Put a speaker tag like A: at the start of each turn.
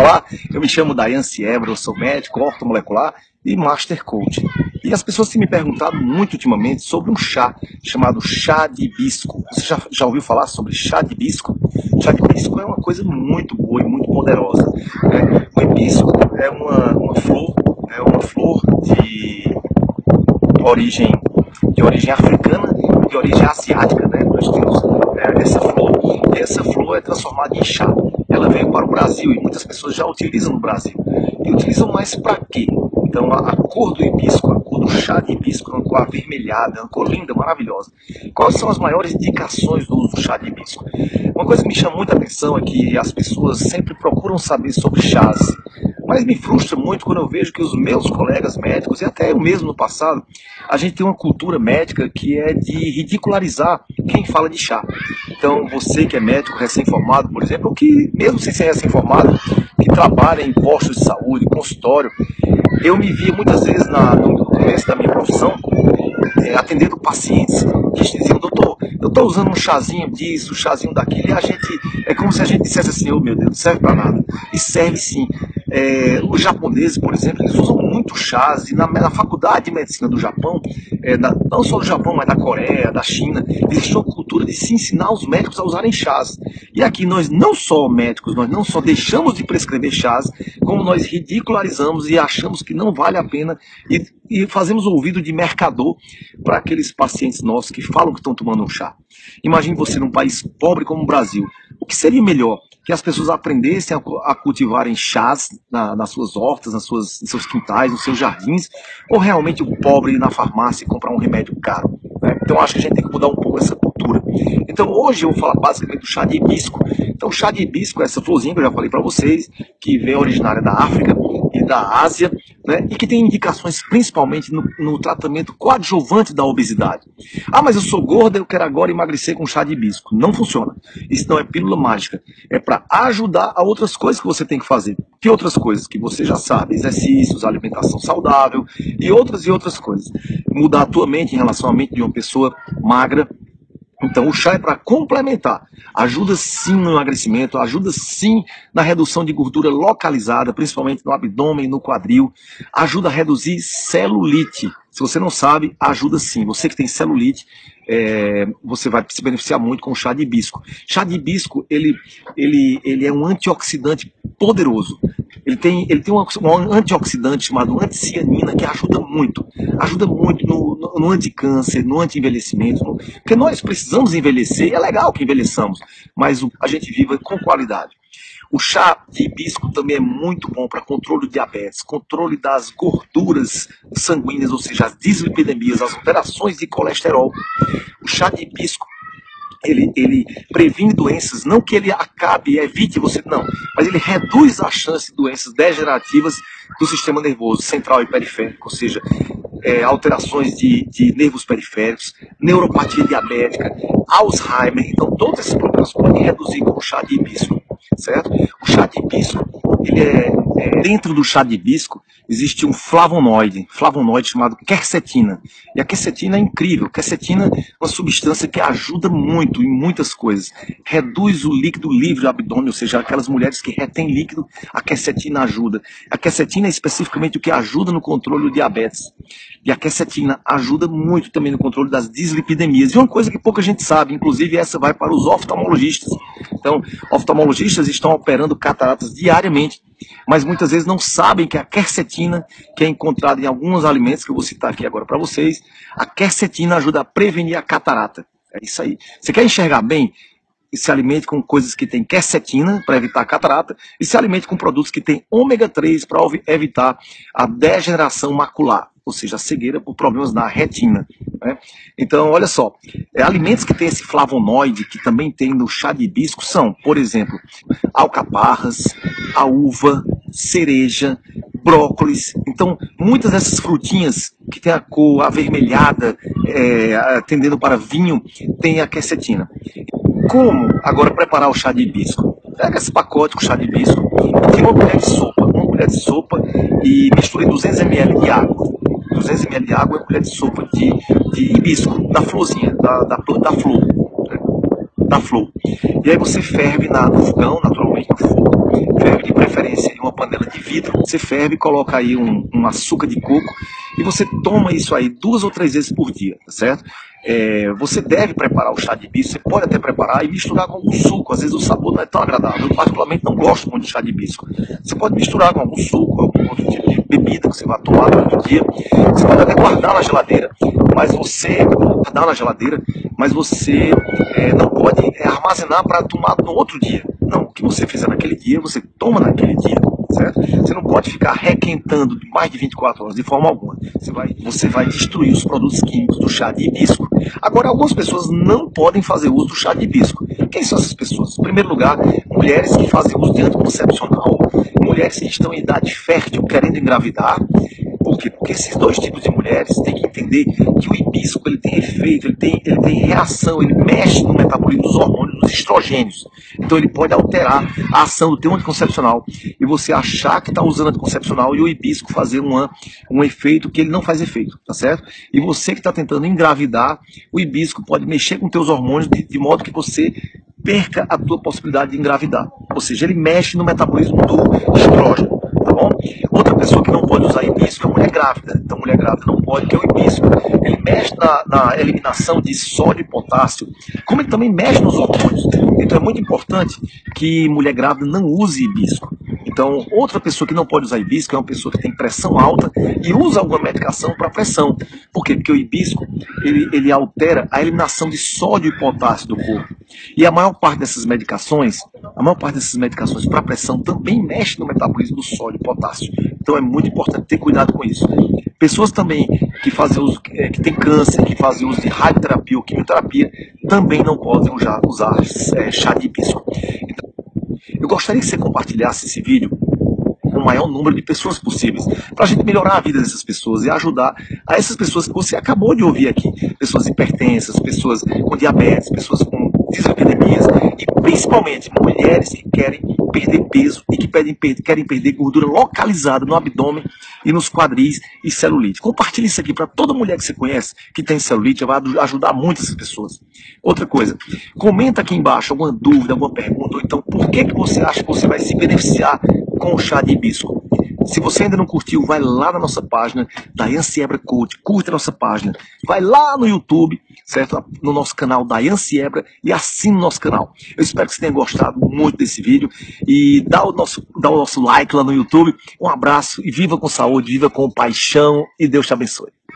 A: Olá, eu me chamo Dayan Siebra, eu sou médico ortomolecular e Master Coach. E as pessoas têm me perguntado muito ultimamente sobre um chá chamado chá de hibisco. Você já, já ouviu falar sobre chá de hibisco? Chá de hibisco é uma coisa muito boa e muito poderosa. Né? O hibisco é uma, uma flor, é uma flor de origem, de origem africana e de origem asiática. Né? Nós temos é, essa flor e essa flor é transformada em chá. Ela veio para o Brasil e muitas pessoas já utilizam no Brasil. E utilizam mais para quê? Então a, a, cor do hibisco, a cor do chá de hibisco uma cor avermelhada, uma cor linda, maravilhosa. Quais são as maiores indicações do uso do chá de hibisco? Uma coisa que me chama muita atenção é que as pessoas sempre procuram saber sobre chás. Mas me frustra muito quando eu vejo que os meus colegas médicos, e até eu mesmo no passado, a gente tem uma cultura médica que é de ridicularizar quem fala de chá. Então, você que é médico recém-formado, por exemplo, ou que, mesmo sem ser recém-formado, que trabalha em postos de saúde, consultório, eu me via muitas vezes na, no começo da minha profissão é, atendendo pacientes que diziam, doutor, eu estou usando um chazinho disso, um chazinho daquilo, e a gente, é como se a gente dissesse assim, oh meu Deus, não serve para nada. E serve sim. É, os japoneses, por exemplo, eles usam muito chás, e na, na faculdade de medicina do Japão, é, não só do Japão, mas da Coreia, da China, existe uma cultura de se ensinar os médicos a usarem chás. E aqui nós não só médicos, nós não só deixamos de prescrever chás, como nós ridicularizamos e achamos que não vale a pena e, e fazemos ouvido de mercador para aqueles pacientes nossos que falam que estão tomando um chá. Imagine você num país pobre como o Brasil. O que seria melhor? Que as pessoas aprendessem a, cultivarem chás na, nas suas hortas, nas suas, nos seus quintais, nos seus jardins, ou realmente o pobre ir na farmácia e comprar um remédio caro? Né? Então acho que a gente tem que mudar um pouco essa cultura. Então hoje eu vou falar basicamente do chá de hibisco. Então chá de hibisco é essa florzinha que eu já falei para vocês, que vem originária da África e da Ásia, né, e que tem indicações principalmente no, no, tratamento coadjuvante da obesidade. Ah, mas eu sou gorda, eu quero agora emagrecer com chá de hibisco. Não funciona. Isso não é pílula mágica. É para ajudar a outras coisas que você tem que fazer. Que outras coisas que você já sabe? Exercícios, alimentação saudável e outras e outras coisas. Mudar a tua mente em relação à mente de uma pessoa magra então o chá é para complementar. Ajuda sim no emagrecimento, ajuda sim na redução de gordura localizada, principalmente no abdômen no quadril. Ajuda a reduzir celulite. Se você não sabe, ajuda sim. Você que tem celulite, é, você vai se beneficiar muito com o chá de hibisco. Chá de hibisco, ele, ele, ele é um antioxidante poderoso. Ele tem, ele tem um, um antioxidante chamado anticianina que ajuda muito. Ajuda muito no, no, no anticâncer, no anti-envelhecimento. porque nós precisamos envelhecer, é legal que envelheçamos, mas a gente viva com qualidade. O chá de hibisco também é muito bom para controle do diabetes, controle das gorduras sanguíneas, ou seja, as dislipidemias, as alterações de colesterol. O chá de hibisco ele, ele previne doenças, não que ele acabe e evite você, não, mas ele reduz a chance de doenças degenerativas do sistema nervoso central e periférico, ou seja, é, alterações de, de nervos periféricos, neuropatia diabética, Alzheimer. Então, todos esses problemas podem reduzir com o chá de hibisco, certo? O chá de hibisco, é, é, dentro do chá de hibisco, existe um flavonoide, flavonoide chamado quercetina. E a quercetina é incrível. Quercetina é uma substância que ajuda muito em muitas coisas. Reduz o líquido livre do abdômen, ou seja, aquelas mulheres que retêm líquido, a quercetina ajuda. A quercetina é especificamente o que ajuda no controle do diabetes. E a quercetina ajuda muito também no controle das dislipidemias. E uma coisa que pouca gente sabe, inclusive essa vai para os oftalmologistas. Então, oftalmologistas estão operando cataratas diariamente, mas muitas vezes não sabem que a quercetina, que é encontrada em alguns alimentos, que eu vou citar aqui agora para vocês, a quercetina ajuda a prevenir a catarata. É isso aí. Você quer enxergar bem? se alimente com coisas que têm quercetina para evitar a catarata e se alimente com produtos que têm ômega 3 para evitar a degeneração macular ou seja, a cegueira por problemas na retina. Né? Então, olha só, é, alimentos que têm esse flavonoide, que também tem no chá de hibisco, são, por exemplo, alcaparras, a uva, cereja, brócolis. Então, muitas dessas frutinhas que têm a cor avermelhada, é, tendendo para vinho, tem a quercetina. Como agora preparar o chá de hibisco? Pega esse pacote com chá de hibisco, tem uma colher de sopa, uma colher de sopa e misture 200 ml de água. 200 ml de água e uma colher de sopa de, de hibisco, da florzinha, da, da, da flor. Né? Da flor. E aí você ferve na, no fogão, naturalmente, no fogo. Ferve de preferência em uma panela de vidro. Você ferve, coloca aí um, um açúcar de coco e você toma isso aí duas ou três vezes por dia, tá certo? É, você deve preparar o chá de hibisco, você pode até preparar e misturar com algum suco. Às vezes o sabor não é tão agradável. Eu particularmente não gosto muito de chá de hibisco. Você pode misturar com algum suco, algum outro tipo de bebida que você vai tomar durante o dia. Você pode até guardar na geladeira, mas você guardar na geladeira, mas você é, não pode é, armazenar para tomar no outro dia. Não, o que você fizer naquele dia, você toma naquele dia certo? Você não pode ficar requentando mais de 24 horas de forma alguma. Você vai, você vai destruir os produtos químicos do chá de hibisco. Agora, algumas pessoas não podem fazer uso do chá de hibisco. Quem são essas pessoas? Em primeiro lugar, mulheres que fazem uso de anticoncepcional, mulheres que estão em idade fértil querendo engravidar, Porque esses dois tipos de mulheres têm que entender que o hibisco ele tem efeito, ele tem, ele tem reação, ele mexe no metabolismo dos hormônios, dos estrogênios. Então ele pode alterar a ação do teu anticoncepcional e você achar que está usando anticoncepcional e o hibisco fazer uma, um efeito que ele não faz efeito, tá certo? E você que está tentando engravidar, o hibisco pode mexer com teus hormônios de, de modo que você perca a tua possibilidade de engravidar. Ou seja, ele mexe no metabolismo do estrógeno bom? Outra pessoa que não pode usar hibisco é mulher grávida. Então, mulher grávida não pode, porque o hibisco ele mexe na, na eliminação de sódio e potássio, como ele também mexe nos hormônios. Então, é muito importante que mulher grávida não use hibisco. Então, outra pessoa que não pode usar hibisco é uma pessoa que tem pressão alta e usa alguma medicação para pressão. Por quê? Porque o hibisco ele, ele altera a eliminação de sódio e potássio do corpo. E a maior parte dessas medicações, a maior parte dessas medicações para pressão também mexe no metabolismo do sódio e potássio. Então é muito importante ter cuidado com isso. Pessoas também que fazem uso, é, que tem câncer, que fazem uso de radioterapia ou quimioterapia, também não podem usar, usar é, chá de hibisco. Então, eu gostaria que você compartilhasse esse vídeo com o maior número de pessoas possíveis, para a gente melhorar a vida dessas pessoas e ajudar a essas pessoas que você acabou de ouvir aqui, pessoas hipertensas, pessoas com diabetes, pessoas com dislipidemias e principalmente mulheres que querem perder peso e que pedem, querem perder gordura localizada no abdômen e nos quadris e celulite. Compartilhe isso aqui para toda mulher que você conhece que tem celulite, vai ajudar muito essas pessoas. Outra coisa, comenta aqui embaixo alguma dúvida, alguma pergunta, ou então por que, que você acha que você vai se beneficiar com o chá de hibisco. Se você ainda não curtiu, vai lá na nossa página, Dayan Siebra Coach, curte a nossa página. Vai lá no YouTube, certo? No nosso canal Dayan Siebra e assine o nosso canal. Eu espero que você tenha gostado muito desse vídeo e dá o nosso, dá o nosso like lá no YouTube. Um abraço e viva com saúde, viva com paixão e Deus te abençoe.